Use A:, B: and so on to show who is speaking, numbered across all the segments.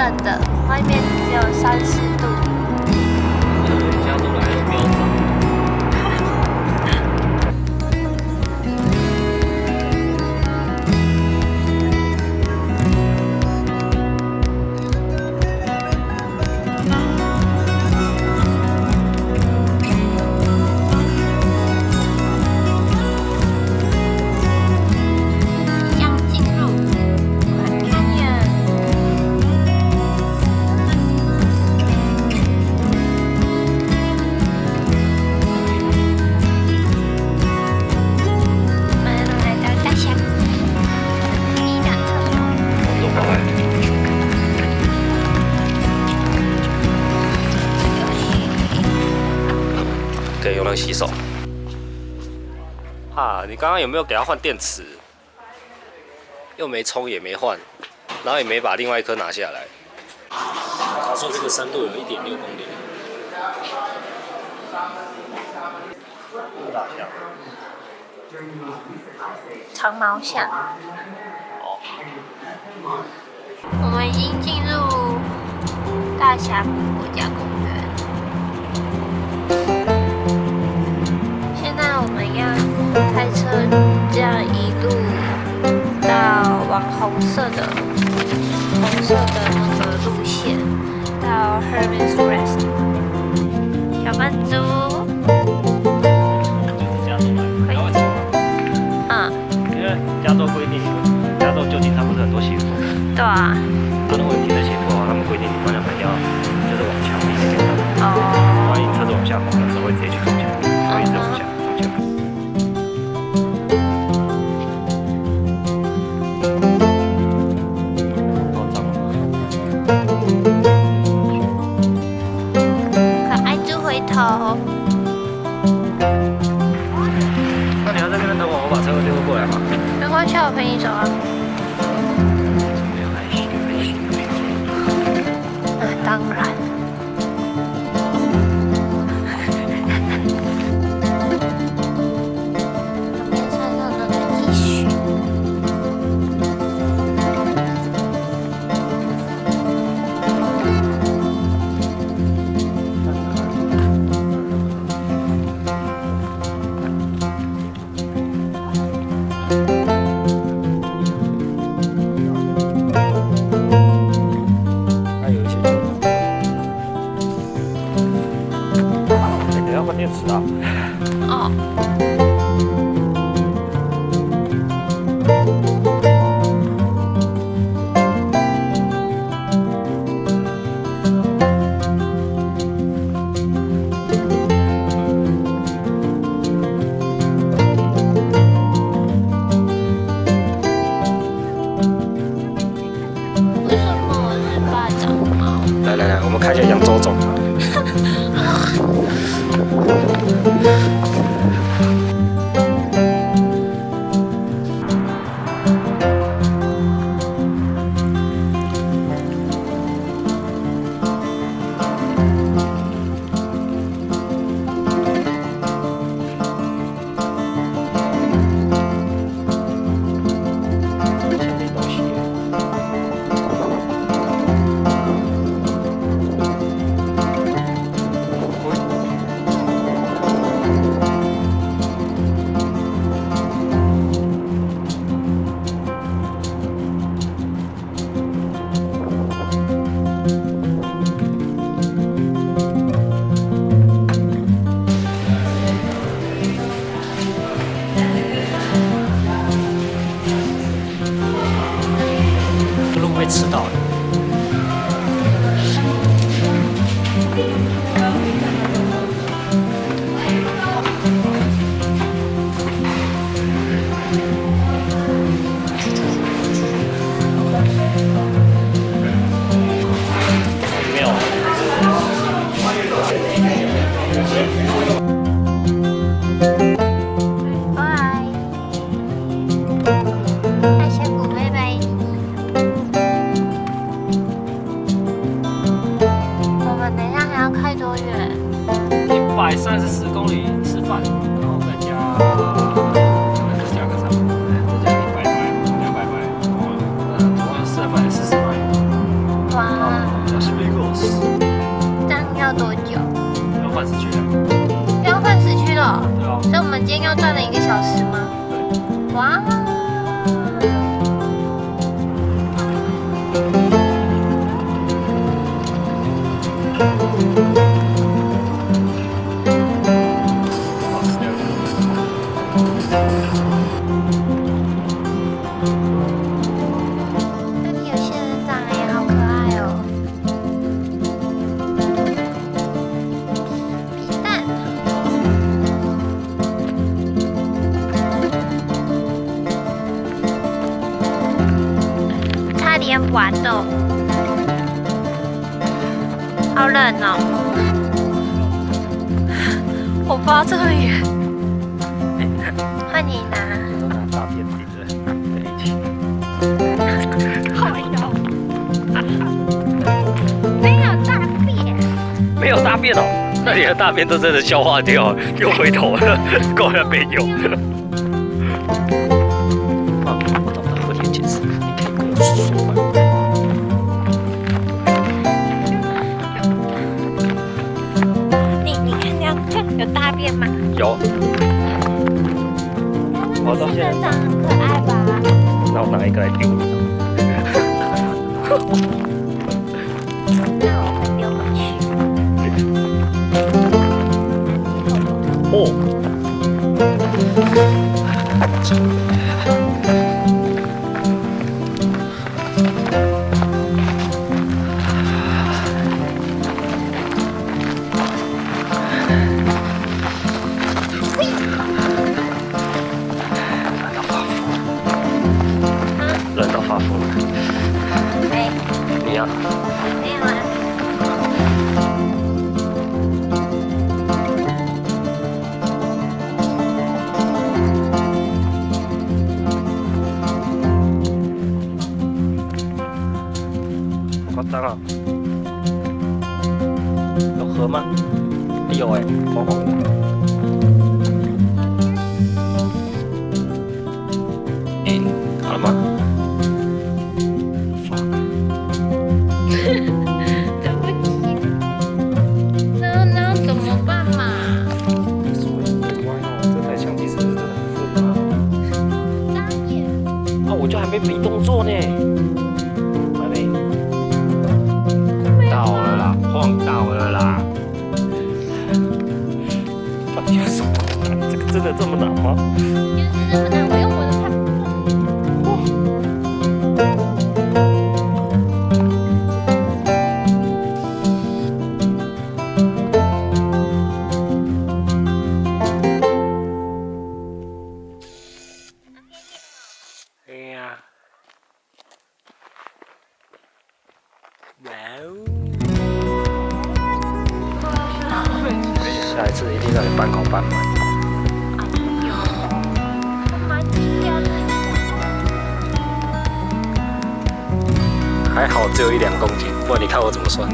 A: 冷的，外面只有三四度。
B: 可以用来洗手。啊，你刚刚有没有给它换电池？又没充也没换，然后也没把另外一颗拿下来。他说这个深度有一点六公里。大象。
A: 长毛象。
B: 哦。
A: 我们已经进入大峡谷国家公园。红色的红色的那个路线，到 Herman's Rest。小笨猪，
B: 加州来，
A: 可以
B: 然后怎么？
A: 嗯，
B: 因为加州规定，加州旧金山不是很多斜坡，
A: 对啊，
B: 他如果你停在斜坡啊，他们规定你方向盘要就是往墙壁那边的，
A: 哦，
B: 万一车子往下滑的时候会直接去
A: 猪回头。
B: 那你要在那边等我，我把车丢过来嘛？
A: 没关系，我陪你走啊。
B: 没有害羞，害羞没有。
A: 嗯，当然。旁边百三
B: 十四公里吃饭，然后再加，再加一
A: 百，两百块，哇，是
B: 百四十块。哇，小，要多久？要半小时啊？要半小时区了。
A: 对啊。所以我们今天要转了一个小时吗？对。哇。差点滑动，好冷哦！我抱这么远，换你拿。
B: 都拿大便顶着在一起。
A: 好有，没有大便，
B: 没有大便哦，那你的大便都真的消化掉，又回头了，够了没有？冷到发疯，冷到发疯了。
A: 哎，
B: 你呀、
A: 没有啊。
B: 河吗？有哎、黄黄的。哎、好了吗
A: 对不起。那那怎么办嘛？
B: 所以歪哦，这台相机是不是真的很。啊，我就还没比动作呢，的这么难吗？
A: 就是这么难，我用我的看不懂。
B: 哎呀，哇哦！下一次一定让你半考半满。还好只有一两公斤，不然你看我怎么算？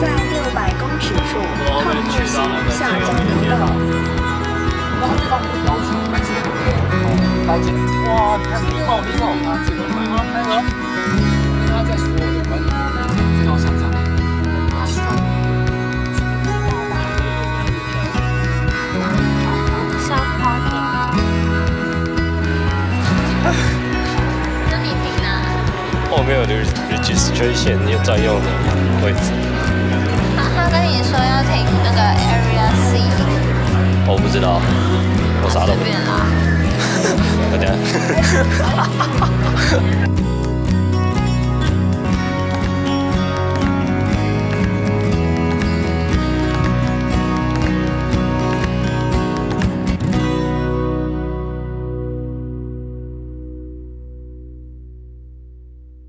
B: 在
C: 六百公尺处，抗日线下交流道。
D: 高级哇！你看
B: registration 就专用的位置。
A: 他他跟你说要停那个 Area C，
B: 我不知道，我啥都不知道。
A: 随便啦。
B: 大家。